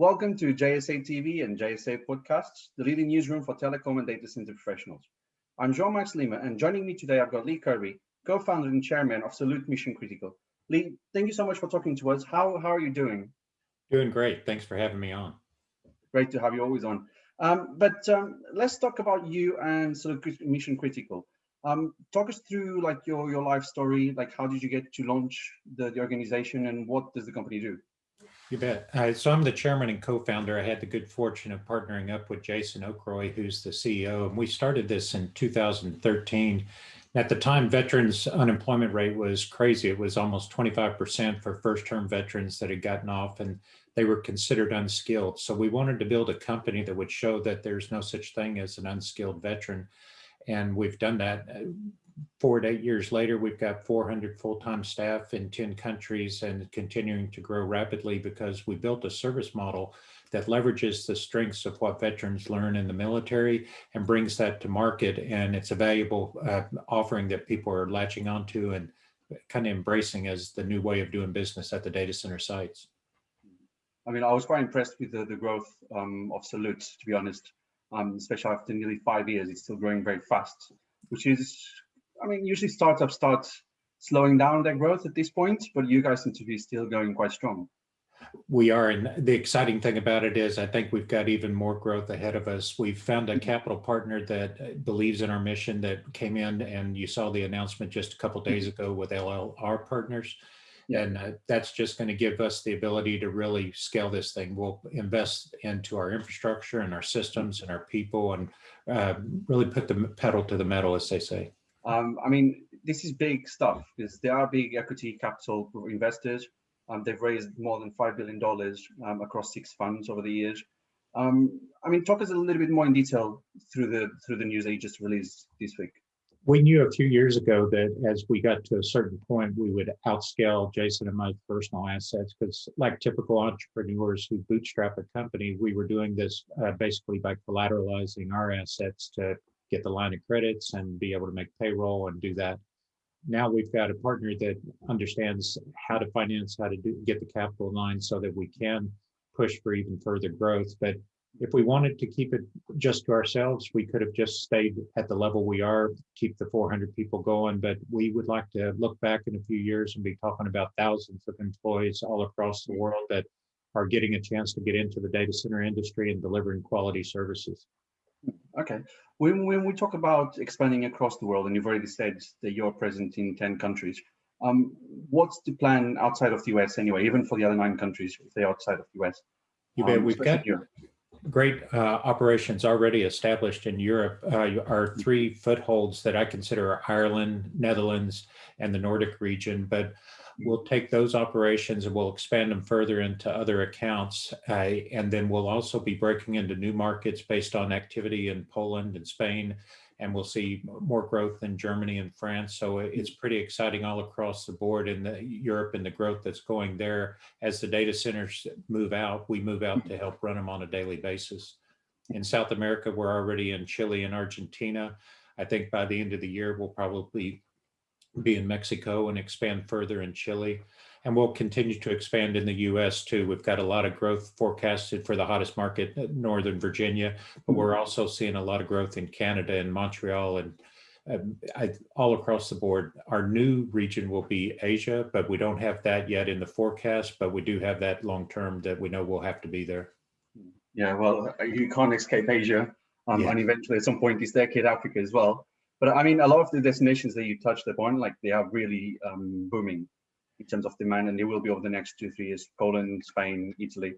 Welcome to JSA TV and JSA Podcasts, the leading newsroom for telecom and data center professionals. I'm Jean-Max Lima, and joining me today, I've got Lee Kirby, co-founder and chairman of Salute Mission Critical. Lee, thank you so much for talking to us. How, how are you doing? Doing great. Thanks for having me on. Great to have you always on. Um, but um, let's talk about you and Salute Mission Critical. Um, talk us through like your, your life story, like how did you get to launch the, the organization and what does the company do? You bet. Uh, so I'm the chairman and co-founder. I had the good fortune of partnering up with Jason Okroy, who's the CEO, and we started this in 2013. At the time, veterans unemployment rate was crazy. It was almost 25% for first-term veterans that had gotten off, and they were considered unskilled. So we wanted to build a company that would show that there's no such thing as an unskilled veteran. And we've done that four to eight years later, we've got 400 full-time staff in 10 countries and continuing to grow rapidly because we built a service model that leverages the strengths of what veterans learn in the military and brings that to market. And it's a valuable uh, offering that people are latching onto and kind of embracing as the new way of doing business at the data center sites. I mean, I was quite impressed with the, the growth um, of Salute, to be honest, um, especially after nearly five years, it's still growing very fast, which is I mean, usually startups start slowing down their growth at this point, but you guys seem to be still going quite strong. We are, and the exciting thing about it is I think we've got even more growth ahead of us. We've found a capital partner that believes in our mission that came in, and you saw the announcement just a couple days ago with LLR Partners. And uh, that's just going to give us the ability to really scale this thing. We'll invest into our infrastructure and our systems and our people and uh, really put the pedal to the metal, as they say. Um, I mean, this is big stuff because there are big equity capital investors. Um, they've raised more than $5 billion um, across six funds over the years. Um, I mean, talk us a little bit more in detail through the through the news you just released this week. We knew a few years ago that as we got to a certain point, we would outscale Jason and my personal assets because like typical entrepreneurs who bootstrap a company, we were doing this uh, basically by collateralizing our assets to get the line of credits and be able to make payroll and do that. Now we've got a partner that understands how to finance, how to do, get the capital line so that we can push for even further growth. But if we wanted to keep it just to ourselves, we could have just stayed at the level we are, keep the 400 people going. But we would like to look back in a few years and be talking about thousands of employees all across the world that are getting a chance to get into the data center industry and delivering quality services. Okay. When, when we talk about expanding across the world, and you've already said that you're present in 10 countries, um, what's the plan outside of the US anyway, even for the other nine countries, if they're outside of the US? You bet. Um, We've got Europe. great uh, operations already established in Europe. Uh, our three footholds that I consider are Ireland, Netherlands, and the Nordic region. But we'll take those operations and we'll expand them further into other accounts. Uh, and then we'll also be breaking into new markets based on activity in Poland and Spain. And we'll see more growth in Germany and France. So it's pretty exciting all across the board in the Europe and the growth that's going there. As the data centers move out, we move out to help run them on a daily basis. In South America, we're already in Chile and Argentina. I think by the end of the year, we'll probably be in Mexico and expand further in Chile. And we'll continue to expand in the US too. We've got a lot of growth forecasted for the hottest market, uh, Northern Virginia, but we're mm-hmm. also seeing a lot of growth in Canada and Montreal and um, I, all across the board. Our new region will be Asia, but we don't have that yet in the forecast, but we do have that long term that we know we'll have to be there. Yeah, well, you can't escape Asia. Um, yeah. And eventually at some point this decade, Africa as well. But I mean, a lot of the destinations that you touched upon, like they are really um, booming in terms of demand, and they will be over the next two, three years. Poland, Spain, Italy.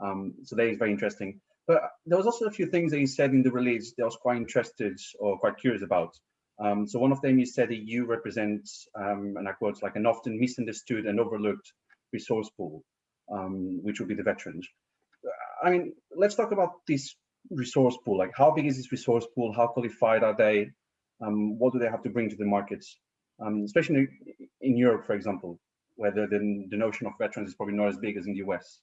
Um, so that is very interesting. But there was also a few things that you said in the release that I was quite interested or quite curious about. Um, so one of them you said that you represent, um, and I quote, like an often misunderstood and overlooked resource pool, um, which would be the veterans. I mean, let's talk about this resource pool. Like, how big is this resource pool? How qualified are they? Um, what do they have to bring to the markets, um, especially in Europe, for example, where the, the, the, notion of veterans is probably not as big as in the US.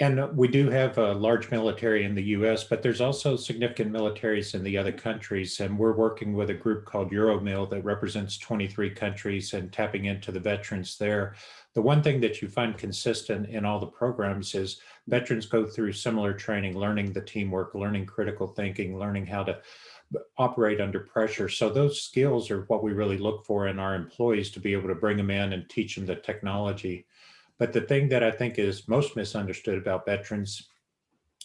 And we do have a large military in the US, but there's also significant militaries in the other countries. And we're working with a group called Euromil that represents 23 countries and tapping into the veterans there. The one thing that you find consistent in all the programs is veterans go through similar training, learning the teamwork, learning critical thinking, learning how to operate under pressure. So those skills are what we really look for in our employees to be able to bring them in and teach them the technology. But the thing that I think is most misunderstood about veterans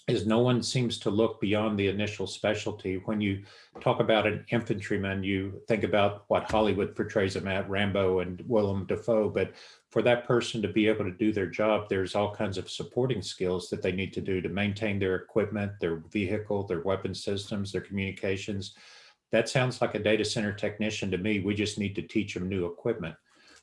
is no one seems to look beyond the initial specialty. When you talk about an infantryman, you think about what Hollywood portrays them at, Rambo and Willem Dafoe, but for that person to be able to do their job, there's all kinds of supporting skills that they need to do to maintain their equipment, their vehicle, their weapon systems, their communications. That sounds like a data center technician to me. We just need to teach them new equipment.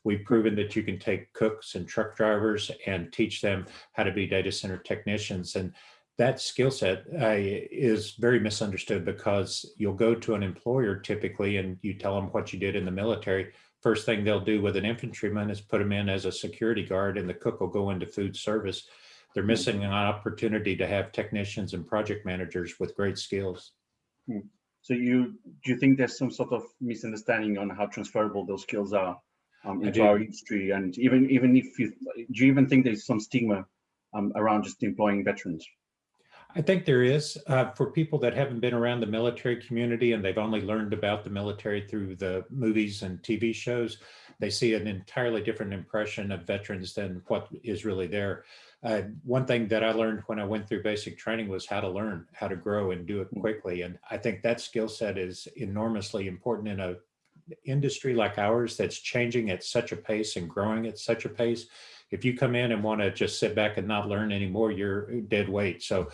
We've proven that you can take cooks and truck drivers and teach them how to be data center technicians. And that skill set uh, is very misunderstood because you'll go to an employer typically and you tell them what you did in the military. First thing they'll do with an infantryman is put them in as a security guard and the cook will go into food service. They're hmm. missing an opportunity to have technicians and project managers with great skills. Hmm. So you do you think there's some sort of misunderstanding on how transferable those skills are um, into our industry? And even even if you do you even think there's some stigma um, around just employing veterans? I think there is uh, for people that haven't been around the military community and they've only learned about the military through the movies and TV shows. They see an entirely different impression of veterans than what is really there. Uh, one thing that I learned when I went through basic training was how to learn, how to grow and do it hmm. quickly. And I think that skill set is enormously important in a industry like ours that's changing at such a pace and growing at such a pace if you come in and want to just sit back and not learn anymore, you're dead weight. So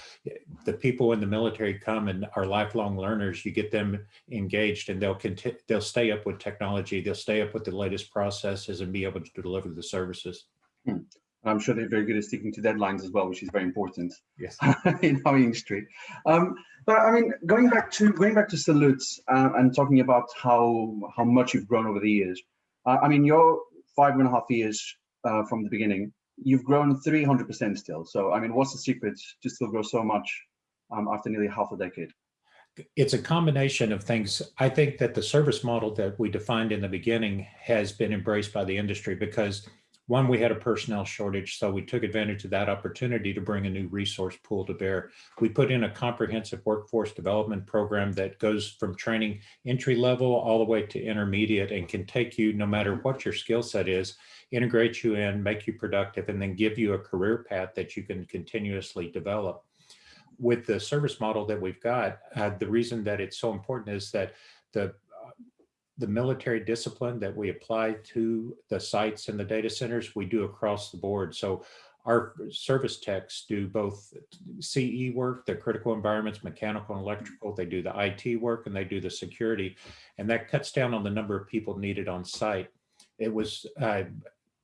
the people in the military come and are lifelong learners. You get them engaged and they'll continue, they'll stay up with technology. They'll stay up with the latest processes and be able to deliver the services. Hmm. I'm sure they're very good at sticking to deadlines as well, which is very important. Yes. in our industry. Um, but I mean, going back to going back to salutes uh, and talking about how how much you've grown over the years. Uh, I mean, you're five and a half years uh, from the beginning. You've grown 300% still. So, I mean, what's the secret to still grow so much um, after nearly half a decade? It's a combination of things. I think that the service model that we defined in the beginning has been embraced by the industry because one, we had a personnel shortage, so we took advantage of that opportunity to bring a new resource pool to bear. We put in a comprehensive workforce development program that goes from training entry level all the way to intermediate and can take you no matter what your skill set is integrate you in, make you productive, and then give you a career path that you can continuously develop. With the service model that we've got, uh, the reason that it's so important is that the the military discipline that we apply to the sites and the data centers, we do across the board. So our service techs do both CE work, the critical environments, mechanical and electrical, they do the IT work and they do the security. And that cuts down on the number of people needed on site. It was uh,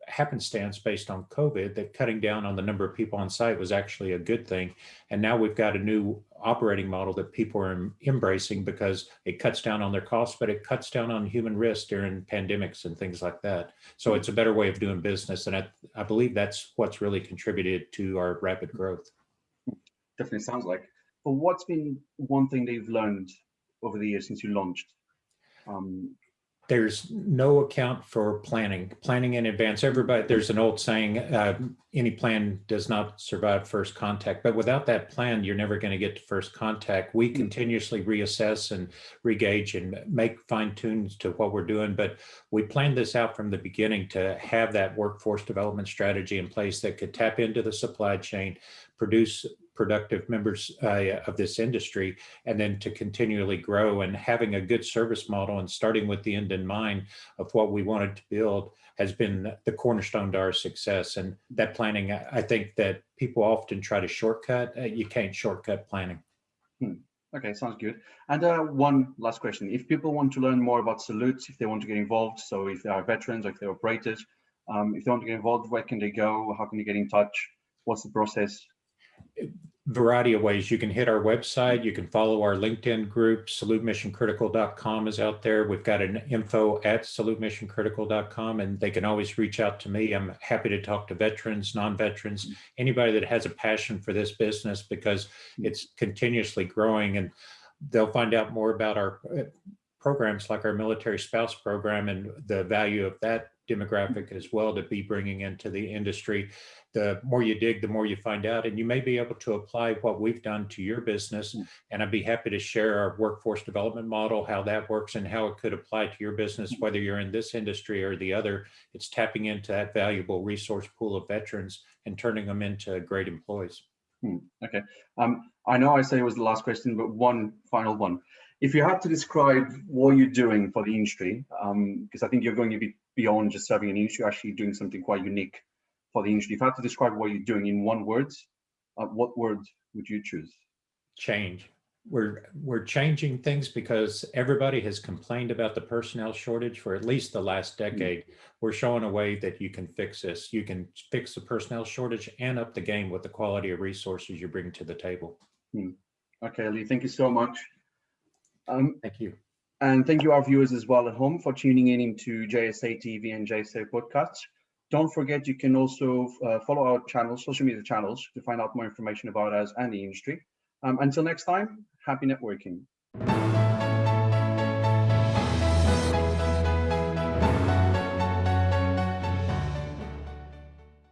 happenstance based on COVID that cutting down on the number of people on site was actually a good thing. And now we've got a new operating model that people are embracing because it cuts down on their costs, but it cuts down on human risk during pandemics and things like that. So it's a better way of doing business. And I, I believe that's what's really contributed to our rapid growth. Definitely sounds like. But what's been one thing that you've learned over the years since you launched? Um, there's no account for planning, planning in advance. Everybody, there's an old saying, uh, any plan does not survive first contact, but without that plan, you're never going to get to first contact. We mm. continuously reassess and regauge and make fine tunes to what we're doing, but we planned this out from the beginning to have that workforce development strategy in place that could tap into the supply chain, produce productive members uh, of this industry and then to continually grow and having a good service model and starting with the end in mind of what we wanted to build has been the cornerstone to our success. And that planning i think that people often try to shortcut uh, you can't shortcut planning. Hmm. okay sounds good. And uh, one last question. If people want to learn more about salutes if they want to get involved so if they are veterans or if they're operators um, if they want to get involved where can they go? How can they get in touch? What's the process variety of ways. You can hit our website. You can follow our LinkedIn group. SaluteMissionCritical.com is out there. We've got an info at SaluteMissionCritical.com, and they can always reach out to me. I'm happy to talk to veterans, non-veterans, anybody that has a passion for this business because it's continuously growing, and they'll find out more about our uh, programs like our military spouse program and the value of that demographic as well to be bringing into the industry. The more you dig, the more you find out, and you may be able to apply what we've done to your business. Mm. And I'd be happy to share our workforce development model, how that works and how it could apply to your business, whether you're in this industry or the other. It's tapping into that valuable resource pool of veterans and turning them into great employees. Hmm, okay. Um, I know I said it was the last question, but one final one. If you had to describe what you're doing for the industry, um, because I think you're going to be beyond just serving an industry, actually doing something quite unique for the industry. If you had to describe what you're doing in one word, uh, what word would you choose? Change. We're we're changing things because everybody has complained about the personnel shortage for at least the last mm. decade. We're showing a way that you can fix this. You can fix the personnel shortage and up the game with the quality of resources you bring to the table. Hmm. Okay, Lee, thank you so much. Um, Thank you. and thank you our viewers as well at home for tuning in into JSA TV and JSA podcasts. Don't forget you can also uh, follow our channels, social media channels to find out more information about us and the industry. Um, until next time, happy networking.